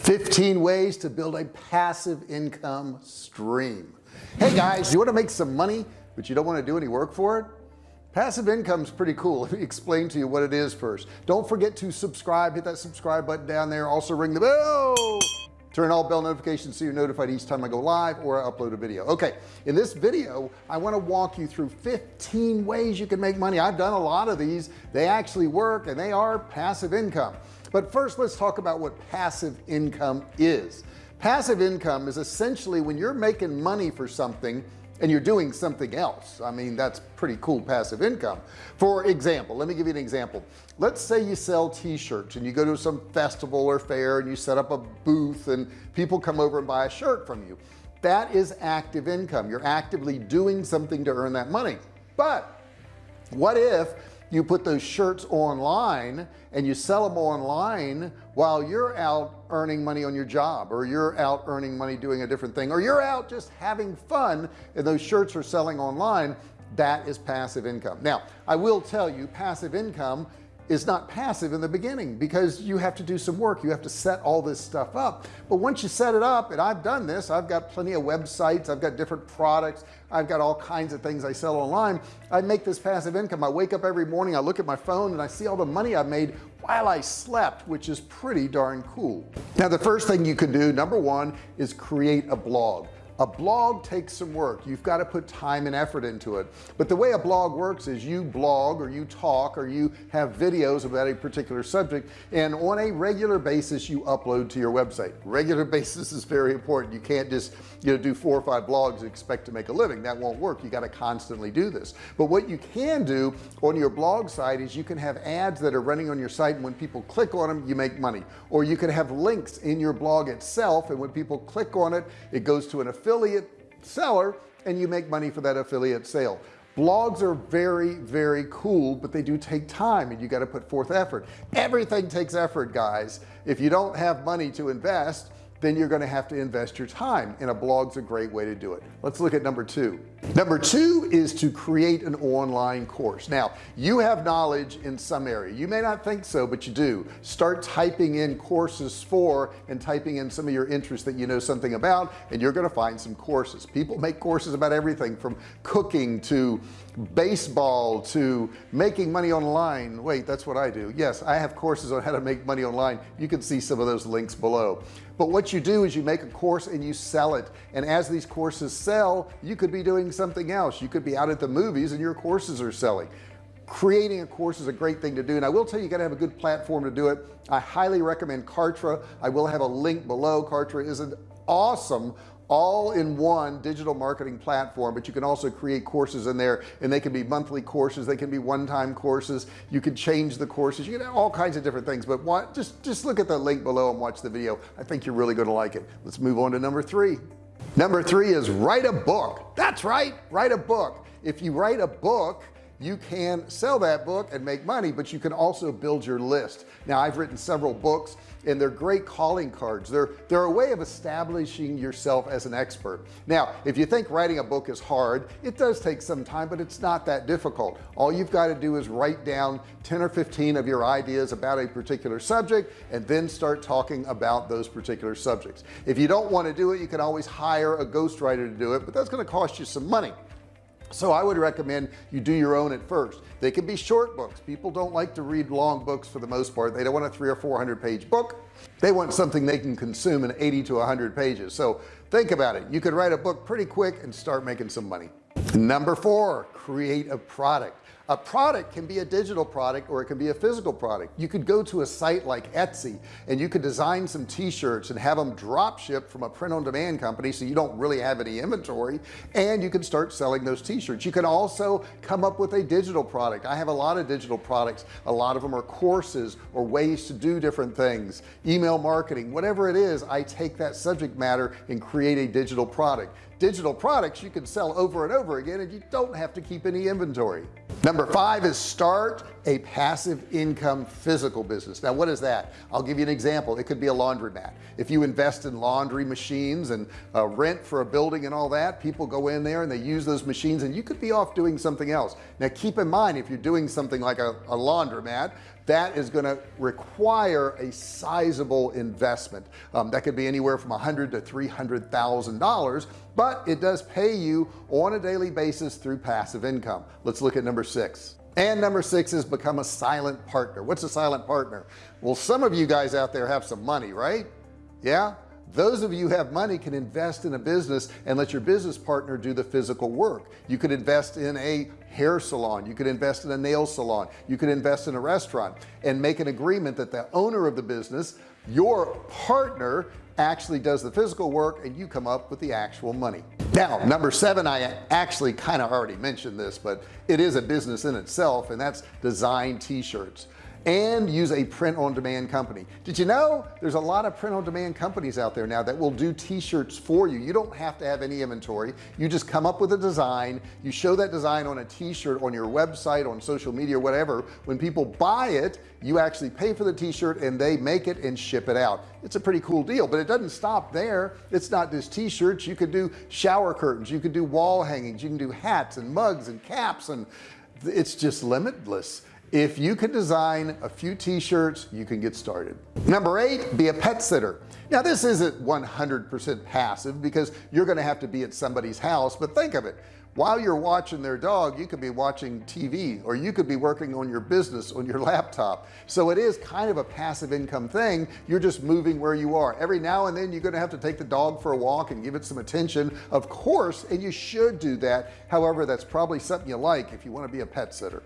15 ways to build a passive income stream. Hey guys you want to make some money but you don't want to do any work for it? Passive income is pretty cool. Let me explain to you what it is first. Don't forget to subscribe hit that subscribe button down there. Also ring the bell. Turn all bell notifications so you're notified each time I go live or I upload a video. Okay in this video I want to walk you through 15 ways you can make money. I've done a lot of these. They actually work and they are passive income but first let's talk about what passive income is. Passive income is essentially when you're making money for something and you're doing something else. I mean that's pretty cool passive income. For example let me give you an example. Let's say you sell t-shirts and you go to some festival or fair and you set up a booth and people come over and buy a shirt from you. That is active income. You're actively doing something to earn that money. But what if you put those shirts online and you sell them online while you're out earning money on your job or you're out earning money doing a different thing or you're out just having fun and those shirts are selling online. That is passive income. Now I will tell you passive income is not passive in the beginning because you have to do some work. You have to set all this stuff up. But once you set it up and I've done this I've got plenty of websites I've got different products I've got all kinds of things I sell online. I make this passive income. I wake up every morning I look at my phone and I see all the money I've made while I slept which is pretty darn cool. Now the first thing you can do number one is create a blog a blog takes some work. You've got to put time and effort into it. But the way a blog works is you blog or you talk or you have videos about a particular subject and on a regular basis you upload to your website. Regular basis is very important. You can't just you know do four or five blogs and expect to make a living. That won't work. You got to constantly do this. But what you can do on your blog site is you can have ads that are running on your site and when people click on them you make money. Or you can have links in your blog itself and when people click on it it goes to an affiliate affiliate seller and you make money for that affiliate sale. Blogs are very very cool but they do take time and you got to put forth effort. Everything takes effort guys. If you don't have money to invest then you're going to have to invest your time and a blog's a great way to do it. Let's look at number two number two is to create an online course. Now you have knowledge in some area. You may not think so but you do. Start typing in courses for and typing in some of your interests that you know something about and you're going to find some courses. People make courses about everything from cooking to baseball to making money online. Wait that's what I do. Yes I have courses on how to make money online. You can see some of those links below. But what you do is you make a course and you sell it. And as these courses sell you could be doing something else. You could be out at the movies and your courses are selling. Creating a course is a great thing to do and I will tell you, you got to have a good platform to do it. I highly recommend Kartra. I will have a link below. Kartra is an awesome all-in-one digital marketing platform but you can also create courses in there and they can be monthly courses they can be one-time courses. You can change the courses. You can have all kinds of different things but what just just look at the link below and watch the video. I think you're really going to like it. Let's move on to number three number three is write a book. That's right write a book. If you write a book you can sell that book and make money but you can also build your list. Now I've written several books and they're great calling cards. They're they're a way of establishing yourself as an expert. Now if you think writing a book is hard it does take some time but it's not that difficult. All you've got to do is write down 10 or 15 of your ideas about a particular subject and then start talking about those particular subjects. If you don't want to do it you can always hire a ghostwriter to do it but that's going to cost you some money so I would recommend you do your own at first. They can be short books. People don't like to read long books for the most part. They don't want a three or four hundred page book. They want something they can consume in 80 to 100 pages. So think about it. You could write a book pretty quick and start making some money. Number four create a product a product can be a digital product or it can be a physical product. You could go to a site like Etsy and you could design some t-shirts and have them drop ship from a print-on-demand company so you don't really have any inventory and you can start selling those t-shirts. You can also come up with a digital product. I have a lot of digital products. A lot of them are courses or ways to do different things. Email marketing whatever it is I take that subject matter and create a digital product. Digital products you can sell over and over again and you don't have to keep any inventory number five is start a passive income physical business. Now what is that? I'll give you an example. It could be a laundromat. If you invest in laundry machines and uh, rent for a building and all that people go in there and they use those machines and you could be off doing something else. Now keep in mind if you're doing something like a, a laundromat that is going to require a sizable investment. Um, that could be anywhere from a hundred to three hundred thousand dollars but it does pay you on a daily basis through passive income. Let's look at number six. And number six is become a silent partner. What's a silent partner? Well some of you guys out there have some money right? Yeah those of you who have money can invest in a business and let your business partner do the physical work. You could invest in a hair salon. You could invest in a nail salon. You could invest in a restaurant and make an agreement that the owner of the business your partner actually does the physical work and you come up with the actual money. Now number seven I actually kind of already mentioned this but it is a business in itself and that's design t-shirts and use a print-on-demand company. Did you know there's a lot of print-on-demand companies out there now that will do t-shirts for you? You don't have to have any inventory. You just come up with a design. You show that design on a t-shirt on your website on social media or whatever. When people buy it you actually pay for the t-shirt and they make it and ship it out. It's a pretty cool deal but it doesn't stop there. It's not just t-shirts. You could do shower curtains. You could do wall hangings. You can do hats and mugs and caps and it's just limitless if you can design a few t-shirts you can get started. Number eight be a pet sitter. Now this isn't 100% passive because you're going to have to be at somebody's house but think of it. While you're watching their dog you could be watching TV or you could be working on your business on your laptop. So it is kind of a passive income thing. You're just moving where you are. Every now and then you're going to have to take the dog for a walk and give it some attention of course and you should do that. However that's probably something you like if you want to be a pet sitter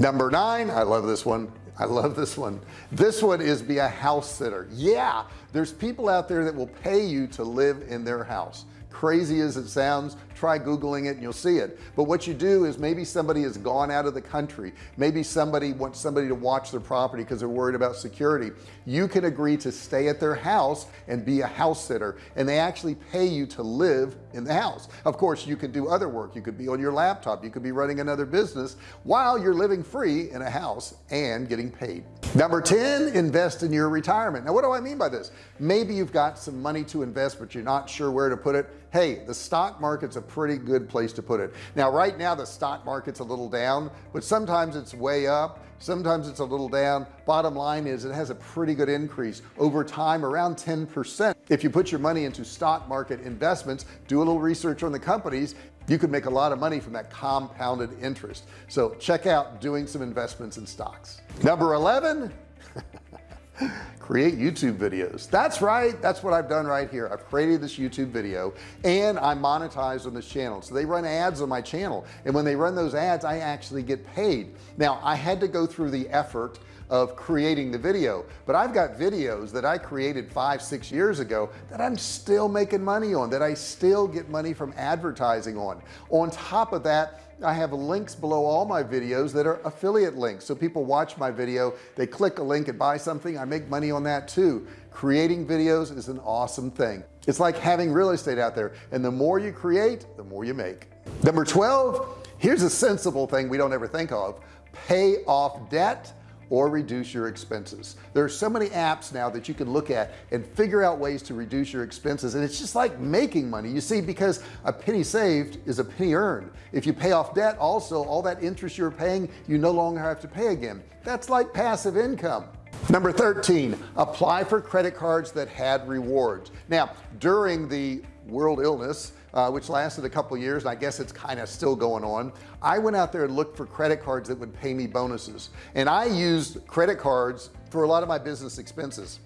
number nine I love this one. I love this one. This one is be a house sitter. Yeah there's people out there that will pay you to live in their house crazy as it sounds try googling it and you'll see it. But what you do is maybe somebody has gone out of the country. Maybe somebody wants somebody to watch their property because they're worried about security. You can agree to stay at their house and be a house sitter and they actually pay you to live in the house. Of course you could do other work. You could be on your laptop. You could be running another business while you're living free in a house and getting paid number 10 invest in your retirement. Now what do I mean by this? Maybe you've got some money to invest but you're not sure where to put it. Hey the stock market's a pretty good place to put it. Now right now the stock market's a little down but sometimes it's way up sometimes it's a little down. Bottom line is it has a pretty good increase over time around 10% if you put your money into stock market investments do a little research on the companies you could make a lot of money from that compounded interest. So check out doing some investments in stocks. Number 11 create YouTube videos. That's right that's what I've done right here. I've created this YouTube video and I'm monetized on this channel. So they run ads on my channel and when they run those ads I actually get paid. Now I had to go through the effort of creating the video. But I've got videos that I created five six years ago that I'm still making money on that I still get money from advertising on. On top of that I have links below all my videos that are affiliate links. So people watch my video they click a link and buy something I make money on that too. Creating videos is an awesome thing. It's like having real estate out there and the more you create the more you make. Number 12 here's a sensible thing we don't ever think of. Pay off debt or reduce your expenses. There are so many apps now that you can look at and figure out ways to reduce your expenses and it's just like making money. You see because a penny saved is a penny earned. If you pay off debt also all that interest you're paying you no longer have to pay again. That's like passive income. Number 13 apply for credit cards that had rewards. Now during the world illness uh, which lasted a couple years and I guess it's kind of still going on. I went out there and looked for credit cards that would pay me bonuses and I used credit cards for a lot of my business expenses.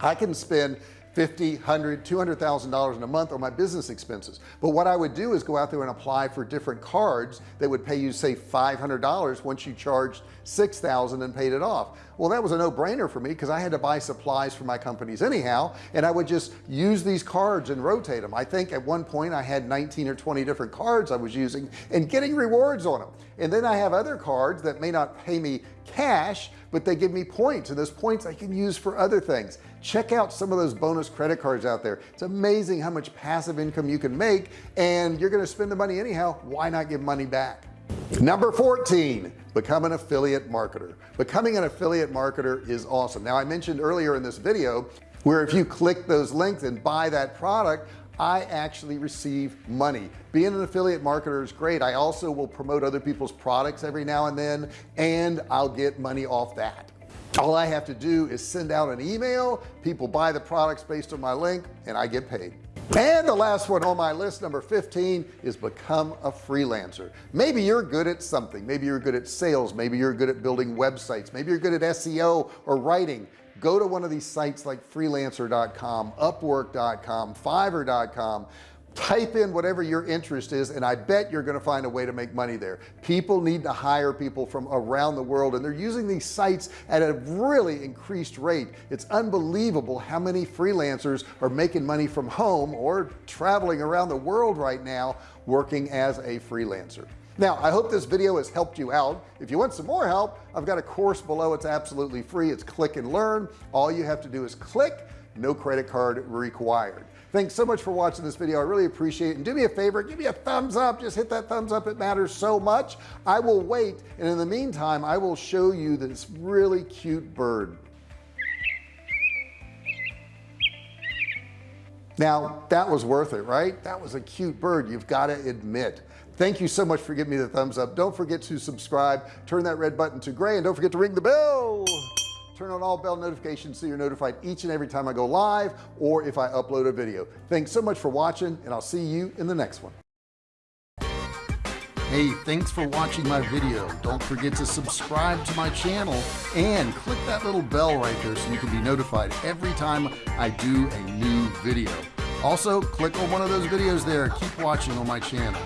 I can spend 50 100 200,000 dollars in a month on my business expenses but what I would do is go out there and apply for different cards that would pay you say $500 once you charged 6,000 and paid it off well that was a no-brainer for me because I had to buy supplies for my companies anyhow and I would just use these cards and rotate them I think at one point I had 19 or 20 different cards I was using and getting rewards on them and then I have other cards that may not pay me cash but they give me points and those points I can use for other things. Check out some of those bonus credit cards out there. It's amazing how much passive income you can make and you're going to spend the money anyhow. Why not give money back? Number 14 become an affiliate marketer. Becoming an affiliate marketer is awesome. Now I mentioned earlier in this video where if you click those links and buy that product I actually receive money. Being an affiliate marketer is great. I also will promote other people's products every now and then and I'll get money off that. All I have to do is send out an email people buy the products based on my link and I get paid and the last one on my list number 15 is become a freelancer. Maybe you're good at something. Maybe you're good at sales. Maybe you're good at building websites. Maybe you're good at SEO or writing. Go to one of these sites like freelancer.com upwork.com fiverr.com type in whatever your interest is and I bet you're gonna find a way to make money there. People need to hire people from around the world and they're using these sites at a really increased rate. It's unbelievable how many freelancers are making money from home or traveling around the world right now working as a freelancer. Now I hope this video has helped you out. If you want some more help I've got a course below. It's absolutely free. It's click and learn. All you have to do is click. No credit card required thanks so much for watching this video. I really appreciate it. And do me a favor give me a thumbs up. Just hit that thumbs up. It matters so much. I will wait and in the meantime I will show you this really cute bird. Now that was worth it right? That was a cute bird. You've got to admit. Thank you so much for giving me the thumbs up. Don't forget to subscribe. Turn that red button to gray and don't forget to ring the bell turn on all bell notifications so you're notified each and every time I go live or if I upload a video. Thanks so much for watching and I'll see you in the next one. Hey thanks for watching my video. Don't forget to subscribe to my channel and click that little bell right there so you can be notified every time I do a new video. Also click on one of those videos there. Keep watching on my channel